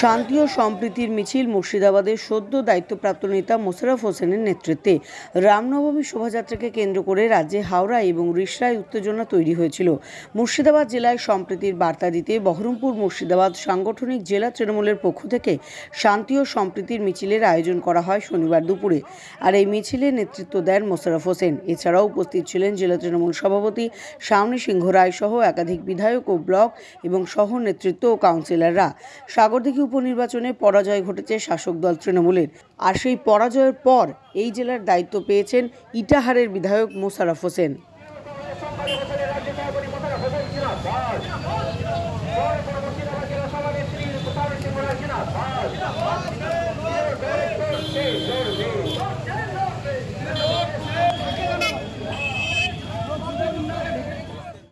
শান্তি ও সম্প্রীতির মিছিল মুর্শিদাবাদের সদ্য দায়িত্বপ্রাপ্ত নেতা মোশাররফ হোসেনের নেতৃত্বে। রামনবমী শোভাযাত্রাকে কেন্দ্র করে রাজ্যে হাওড়া এবং রিষড়ায় উত্তেজনা তৈরি হয়েছিল। মুর্শিদাবাদ জেলায় সম্প্রীতির বার্তা দিতে বহরমপুর মুর্শিদাবাদ সাংগঠনিক জেলা তৃণমূলের পক্ষ থেকে শান্তি ও সম্প্রীতির মিছিলের আয়োজন করা হয় শনিবার দুপুরে। আর এই মিছিলে নেতৃত্ব দেন মোশাররফ হোসেন। এছাড়াও উপস্থিত ছিলেন জেলা তৃণমূল সভাপতি শাওনী সিংহ রায় সহ একাধিক বিধায়ক ও ব্লক এবং সহ নেতৃত্ব ও কাউন্সিলররা। সাগরদিঘি উপনির্বাচনে পরাজয় ঘটেছে শাসক দল তৃণমূলের। আর সেই পরাজয়ের পর এই জেলার দায়িত্ব পেয়েছেন ইটাহারের বিধায়ক মোশাররফ হোসেন।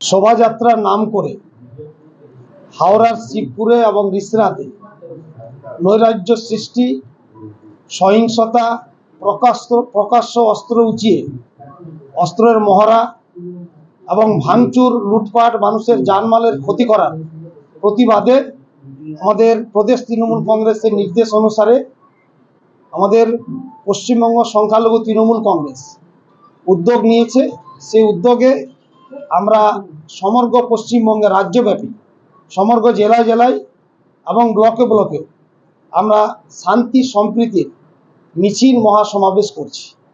শোভাযাত্রার নাম করে হাওড়ার শিবপুরে এবং রিসরাতে নৈরাজ্য সৃষ্টি, সহিংসতা প্রকাশ প্রকাশ্য অস্ত্র উঁচিয়ে, অস্ত্রের মহড়া এবং ভাঙচুর, লুটপাট, মানুষের জানমালের ক্ষতি করার প্রতিবাদে আমাদের প্রদেশ তৃণমূল কংগ্রেসের নির্দেশ অনুসারে আমাদের পশ্চিমবঙ্গ সংখ্যালঘু তৃণমূল কংগ্রেস উদ্যোগ নিয়েছে। সেই উদ্যোগে আমরা সমগ্র পশ্চিমবঙ্গে রাজ্যব্যাপী সমগ্র জেলায় জেলায় এবং ব্লকে ব্লকে আমরা শান্তি সম্প্রীতির মিছিল মহাসমাবেশ করছি।